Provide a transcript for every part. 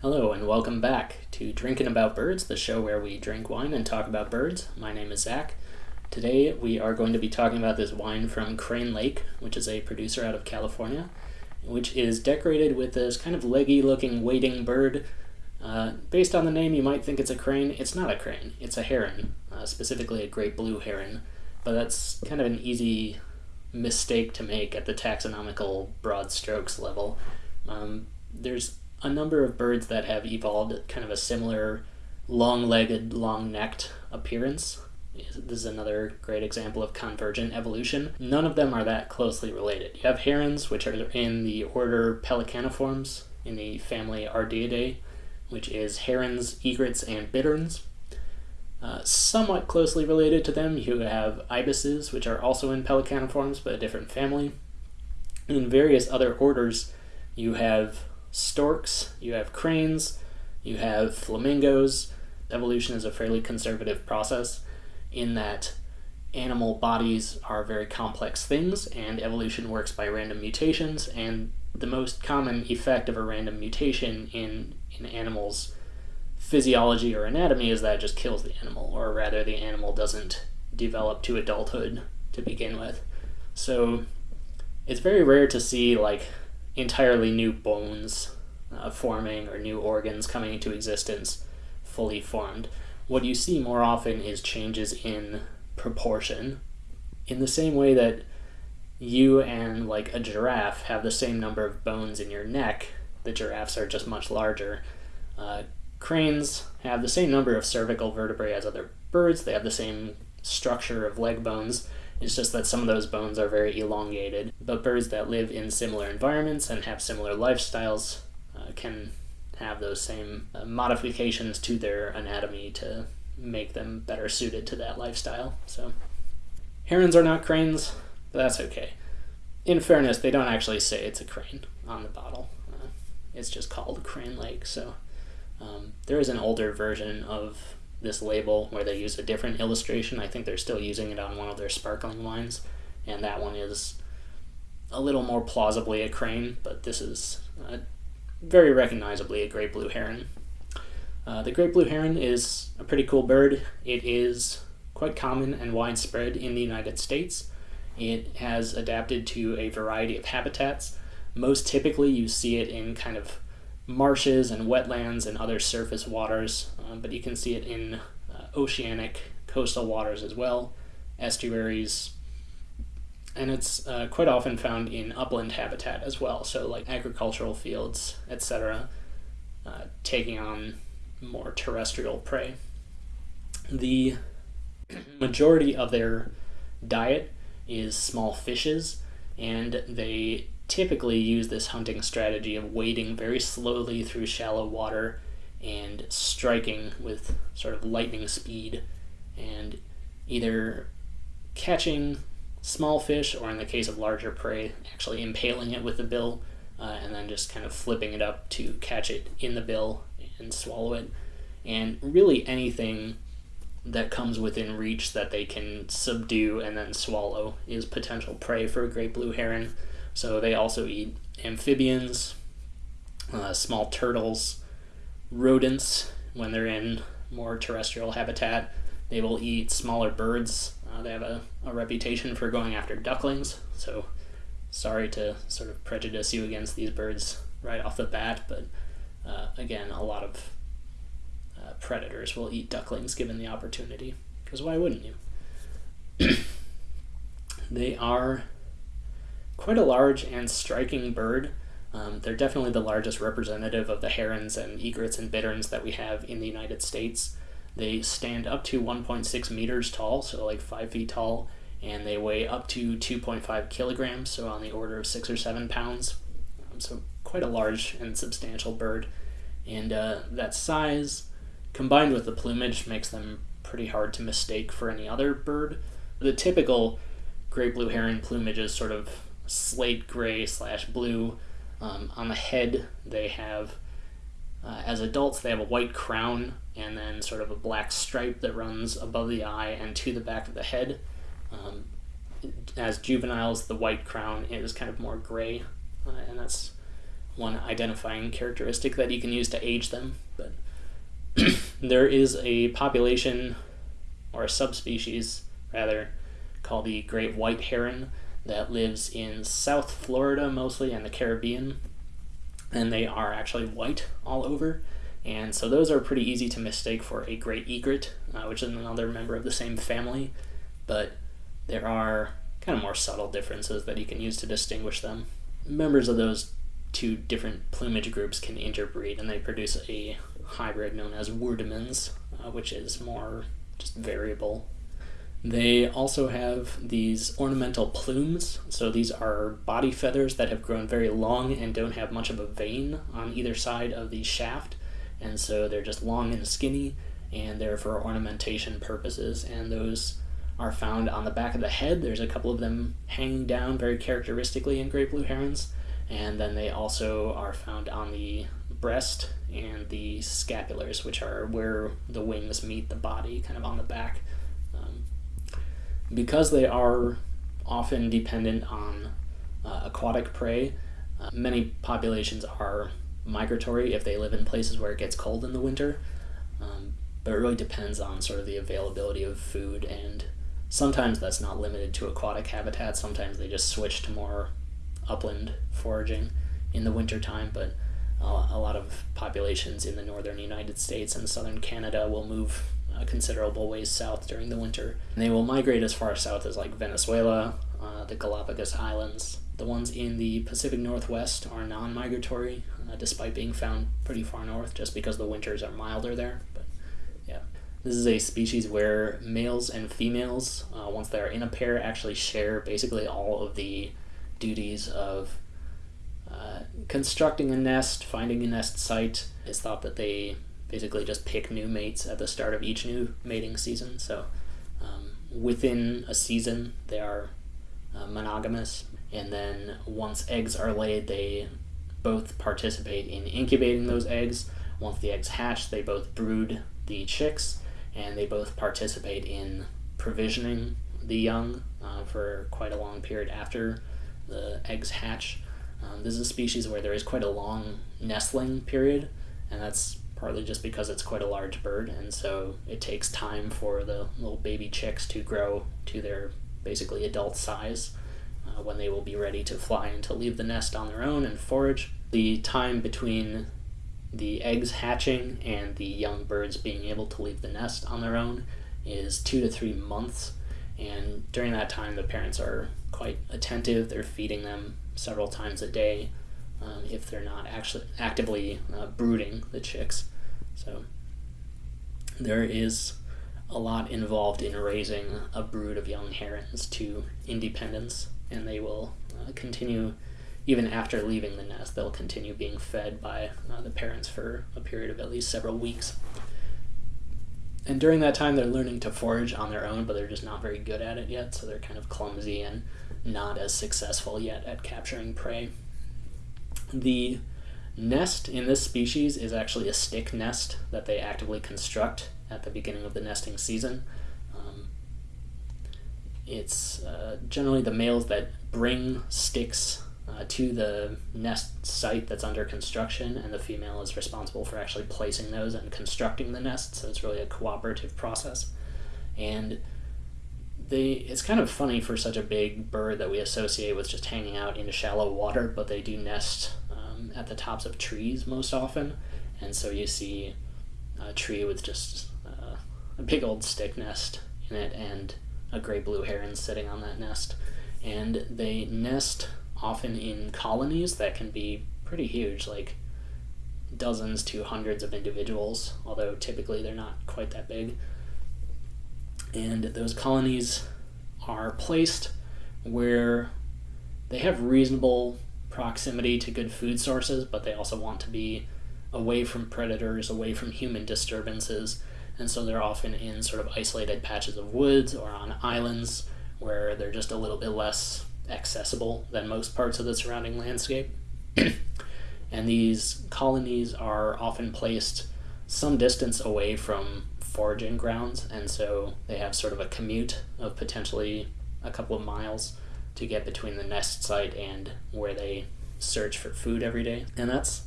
Hello, and welcome back to Drinking About Birds, the show where we drink wine and talk about birds. My name is Zach. Today we are going to be talking about this wine from Crane Lake, which is a producer out of California, which is decorated with this kind of leggy looking wading bird. Uh, based on the name, you might think it's a crane. It's not a crane, it's a heron, uh, specifically a great blue heron. But that's kind of an easy mistake to make at the taxonomical broad strokes level. Um, there's a number of birds that have evolved kind of a similar long-legged, long-necked appearance. This is another great example of convergent evolution. None of them are that closely related. You have herons, which are in the order Pelecaniformes, in the family Ardeidae, which is herons, egrets, and bitterns. Uh, somewhat closely related to them, you have ibises, which are also in Pelecaniformes, but a different family. In various other orders, you have storks, you have cranes, you have flamingos. Evolution is a fairly conservative process in that animal bodies are very complex things and evolution works by random mutations and the most common effect of a random mutation in, in animals physiology or anatomy is that it just kills the animal or rather the animal doesn't develop to adulthood to begin with so it's very rare to see like entirely new bones uh, forming or new organs coming into existence fully formed. What you see more often is changes in proportion. In the same way that you and like a giraffe have the same number of bones in your neck, the giraffes are just much larger. Uh, cranes have the same number of cervical vertebrae as other birds, they have the same structure of leg bones, it's just that some of those bones are very elongated. But birds that live in similar environments and have similar lifestyles uh, can have those same uh, modifications to their anatomy to make them better suited to that lifestyle. So, herons are not cranes, but that's okay. In fairness, they don't actually say it's a crane on the bottle. Uh, it's just called Crane Lake. So, um, there is an older version of this label where they use a different illustration. I think they're still using it on one of their sparkling wines, and that one is a little more plausibly a crane, but this is very recognizably a great blue heron. Uh, the great blue heron is a pretty cool bird. It is quite common and widespread in the United States. It has adapted to a variety of habitats. Most typically, you see it in kind of marshes and wetlands and other surface waters, uh, but you can see it in uh, oceanic coastal waters as well, estuaries, and it's uh, quite often found in upland habitat as well, so like agricultural fields, etc., uh, taking on more terrestrial prey. The majority of their diet is small fishes, and they typically use this hunting strategy of wading very slowly through shallow water and striking with sort of lightning speed and either catching small fish or in the case of larger prey actually impaling it with the bill uh, and then just kind of flipping it up to catch it in the bill and swallow it. And really anything that comes within reach that they can subdue and then swallow is potential prey for a great blue heron so they also eat amphibians, uh, small turtles, rodents when they're in more terrestrial habitat. They will eat smaller birds. Uh, they have a, a reputation for going after ducklings. So sorry to sort of prejudice you against these birds right off the bat, but uh, again, a lot of uh, predators will eat ducklings given the opportunity. Because why wouldn't you? they are quite a large and striking bird. Um, they're definitely the largest representative of the herons and egrets and bitterns that we have in the United States. They stand up to 1.6 meters tall, so like 5 feet tall, and they weigh up to 2.5 kilograms, so on the order of 6 or 7 pounds. Um, so quite a large and substantial bird. And uh, that size, combined with the plumage, makes them pretty hard to mistake for any other bird. The typical great blue heron plumage is sort of slate gray slash blue. Um, on the head, they have, uh, as adults, they have a white crown and then sort of a black stripe that runs above the eye and to the back of the head. Um, as juveniles, the white crown is kind of more gray, uh, and that's one identifying characteristic that you can use to age them. But there is a population, or a subspecies rather, called the great white heron that lives in South Florida mostly and the Caribbean. And they are actually white all over. And so those are pretty easy to mistake for a great egret, uh, which is another member of the same family. But there are kind of more subtle differences that you can use to distinguish them. Members of those two different plumage groups can interbreed and they produce a hybrid known as Wurdemann's, uh, which is more just variable. They also have these ornamental plumes. So these are body feathers that have grown very long and don't have much of a vein on either side of the shaft. And so they're just long and skinny and they're for ornamentation purposes. And those are found on the back of the head. There's a couple of them hanging down very characteristically in great blue herons. And then they also are found on the breast and the scapulars, which are where the wings meet the body, kind of on the back. Because they are often dependent on uh, aquatic prey, uh, many populations are migratory if they live in places where it gets cold in the winter. Um, but it really depends on sort of the availability of food and sometimes that's not limited to aquatic habitats sometimes they just switch to more upland foraging in the wintertime but uh, a lot of populations in the northern united states and southern canada will move a considerable ways south during the winter. And they will migrate as far south as like venezuela uh, the galapagos islands. The ones in the pacific northwest are non-migratory uh, despite being found pretty far north just because the winters are milder there but yeah. This is a species where males and females, uh, once they are in a pair, actually share basically all of the duties of uh, constructing a nest, finding a nest site. It's thought that they basically just pick new mates at the start of each new mating season. So um, within a season, they are uh, monogamous. And then once eggs are laid, they both participate in incubating those eggs. Once the eggs hatch, they both brood the chicks and they both participate in provisioning the young uh, for quite a long period after the eggs hatch. Um, this is a species where there is quite a long nestling period, and that's partly just because it's quite a large bird, and so it takes time for the little baby chicks to grow to their basically adult size uh, when they will be ready to fly and to leave the nest on their own and forage. The time between the eggs hatching and the young birds being able to leave the nest on their own is two to three months. And during that time, the parents are quite attentive. They're feeding them several times a day um, if they're not actually actively uh, brooding the chicks. So there is a lot involved in raising a brood of young herons to independence, and they will uh, continue even after leaving the nest, they'll continue being fed by uh, the parents for a period of at least several weeks. And during that time, they're learning to forage on their own, but they're just not very good at it yet, so they're kind of clumsy and not as successful yet at capturing prey. The nest in this species is actually a stick nest that they actively construct at the beginning of the nesting season. Um, it's uh, generally the males that bring sticks uh, to the nest site that's under construction, and the female is responsible for actually placing those and constructing the nest. So it's really a cooperative process. And they it's kind of funny for such a big bird that we associate with just hanging out in shallow water, but they do nest um, at the tops of trees most often, and so you see a tree with just uh, a big old stick nest in it and a gray blue heron sitting on that nest, and they nest often in colonies that can be pretty huge, like dozens to hundreds of individuals, although typically they're not quite that big. And those colonies are placed where they have reasonable proximity to good food sources, but they also want to be away from predators, away from human disturbances, and so they're often in sort of isolated patches of woods or on islands where they're just a little bit less accessible than most parts of the surrounding landscape. and these colonies are often placed some distance away from foraging grounds, and so they have sort of a commute of potentially a couple of miles to get between the nest site and where they search for food every day, and that's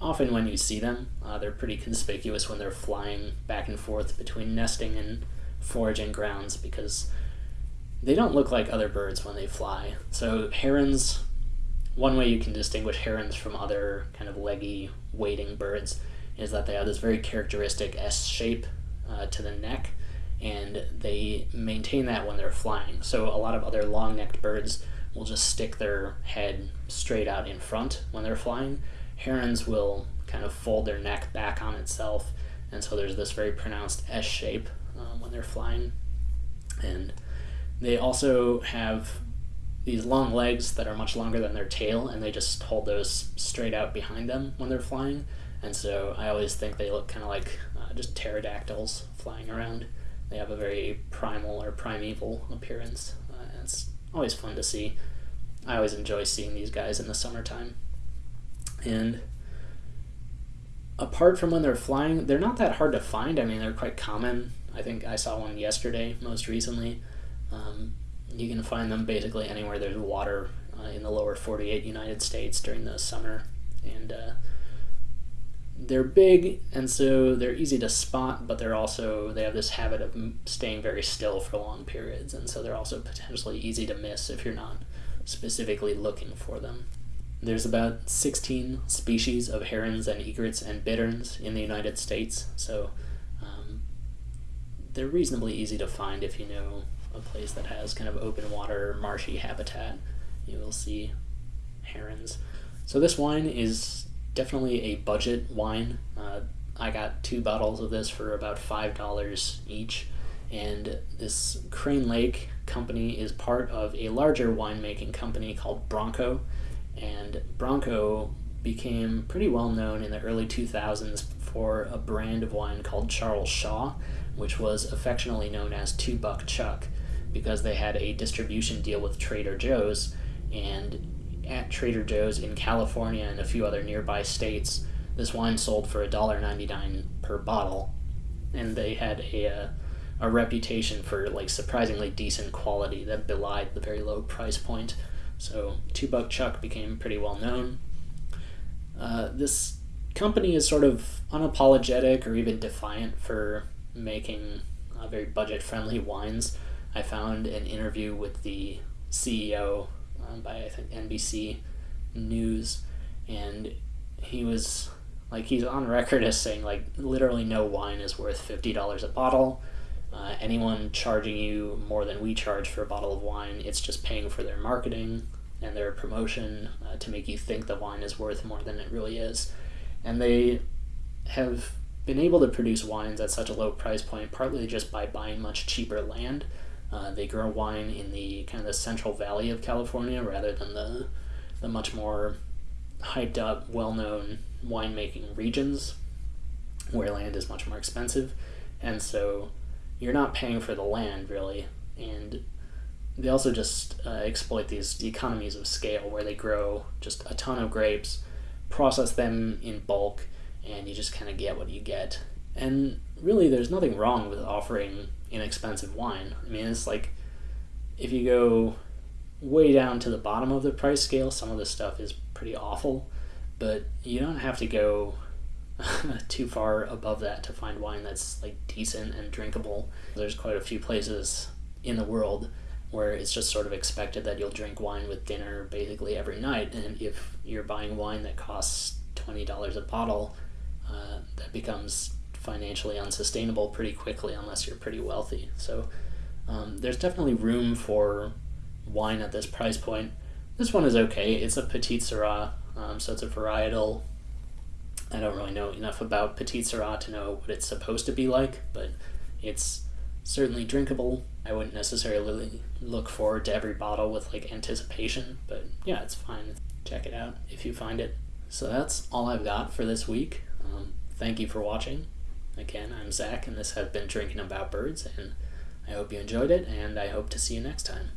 often when you see them. Uh, they're pretty conspicuous when they're flying back and forth between nesting and foraging grounds because they don't look like other birds when they fly. So herons, one way you can distinguish herons from other kind of leggy wading birds is that they have this very characteristic S shape uh, to the neck, and they maintain that when they're flying. So a lot of other long-necked birds will just stick their head straight out in front when they're flying. Herons will kind of fold their neck back on itself, and so there's this very pronounced S shape um, when they're flying. And they also have these long legs that are much longer than their tail, and they just hold those straight out behind them when they're flying. And so I always think they look kind of like just pterodactyls flying around. They have a very primal or primeval appearance. Uh, it's always fun to see. I always enjoy seeing these guys in the summertime. And apart from when they're flying, they're not that hard to find. I mean, they're quite common. I think I saw one yesterday, most recently. Um, you can find them basically anywhere there's water uh, in the lower 48 United States during the summer. And uh, they're big, and so they're easy to spot, but they're also, they have this habit of staying very still for long periods. And so they're also potentially easy to miss if you're not specifically looking for them. There's about 16 species of herons and egrets and bitterns in the United States, so um, they're reasonably easy to find if you know a place that has kind of open water, marshy habitat. You will see herons. So this wine is definitely a budget wine. Uh, I got two bottles of this for about $5 each, and this Crane Lake company is part of a larger winemaking company called Bronco and Bronco became pretty well known in the early 2000s for a brand of wine called Charles Shaw, which was affectionately known as Two Buck Chuck because they had a distribution deal with Trader Joe's. And at Trader Joe's in California and a few other nearby states, this wine sold for $1.99 per bottle. And they had a, a, a reputation for like surprisingly decent quality that belied the very low price point. So Two Buck Chuck became pretty well known. Uh, this company is sort of unapologetic or even defiant for making uh, very budget friendly wines. I found an interview with the CEO um, by I think NBC News, and he was like he's on record as saying like literally no wine is worth fifty dollars a bottle. Uh, anyone charging you more than we charge for a bottle of wine, it's just paying for their marketing and their promotion uh, to make you think the wine is worth more than it really is. And they have been able to produce wines at such a low price point partly just by buying much cheaper land. Uh, they grow wine in the kind of the central valley of California rather than the the much more hyped up, well known winemaking regions where land is much more expensive. And so you're not paying for the land really. And they also just uh, exploit these economies of scale where they grow just a ton of grapes, process them in bulk, and you just kind of get what you get. And really, there's nothing wrong with offering inexpensive wine. I mean, it's like if you go way down to the bottom of the price scale, some of this stuff is pretty awful, but you don't have to go too far above that to find wine that's like decent and drinkable. There's quite a few places in the world where it's just sort of expected that you'll drink wine with dinner basically every night. And if you're buying wine that costs $20 a bottle, uh, that becomes financially unsustainable pretty quickly unless you're pretty wealthy. So um, there's definitely room for wine at this price point. This one is okay. It's a Petite Sirah, um, so it's a varietal. I don't really know enough about Petite Sirah to know what it's supposed to be like, but it's certainly drinkable. I wouldn't necessarily look forward to every bottle with like anticipation, but yeah, it's fine. Check it out if you find it. So that's all I've got for this week. Um, thank you for watching. Again, I'm Zach, and this has been Drinking About Birds, and I hope you enjoyed it, and I hope to see you next time.